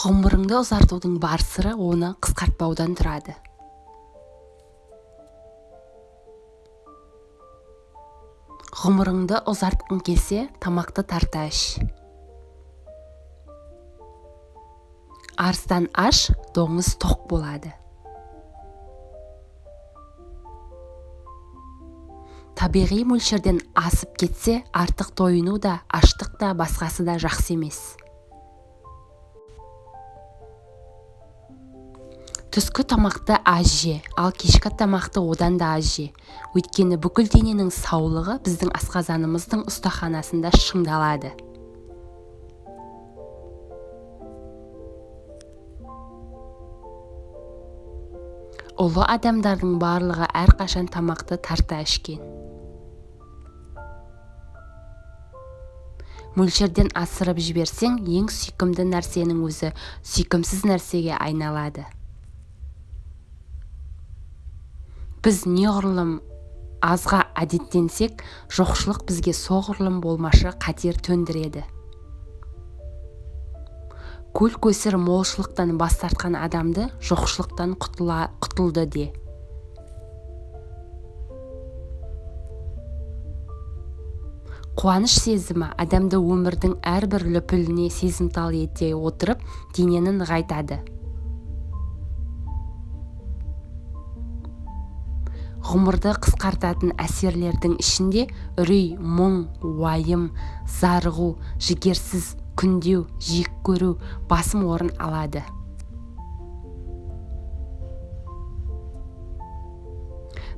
ғұмырыңды ұзартудың бар сыры оны қысқартпаудан тұрады. Ғұмырыңды ұзартқың келсе тамақты тарта іш. Арыстан аш доңыз тоқ болады. Табиғи мөлшерден асып кетсе артық тойыну да аштық та басқасы да жақсы емес. Түскі тамақты аз же ал кешкі тамақты одан да аз же өйткені бүкіл дененің саулығы біздің асқазанымыздың ұстаханасында шыңдалады. Ұлы адамдардың барлығы әрқашан тамақты тарта ішкен. Мөлшерден асырып жіберсең ең сүйкімді нәрсенің өзі сүйкімсіз нәрсеге айналады. Біз неғұрлым азға әдеттенсек жоқшылық бізге соғұрлым болмашы қатер төндіреді. Көл көсір молшылықтан бас тартқан адамды жоқшылықтан құтылды де. Қуаныш сезімі адамды өмірдің әрбір лүпіліне сезімтал ете отырып денені нығайтады ғұмырды қысқартатын әсерлердің ішінде үрей мұң уайым зарығу жігерсіз күндеу жек көру басым орын алады.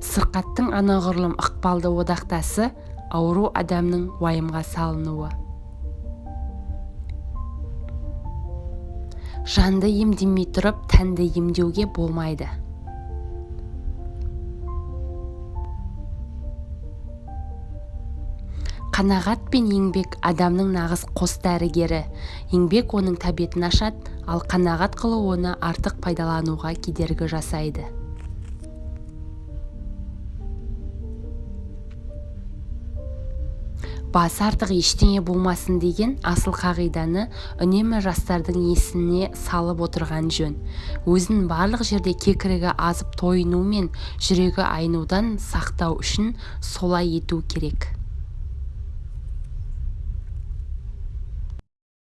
Сырқаттың анағұрлым ықпалды одақтасы ауру адамның уайымға салынуы. Жанды емдемей тұрып тәнді емдеуге болмайды. Қанағат пен еңбек адамның нағыз қос дәрігері. Еңбек оның тәбетін ашады ал қанағат қылу оны артық пайдалануға кедергі жасайды. Басы артық ештеңе болмасын деген асыл қағиданы үнемі жастардың есіне салып отырған жөн. Өзін барлық жерде кекірігі азып тойыну мен жүрегі айнудан сақтау үшін солай ету керек.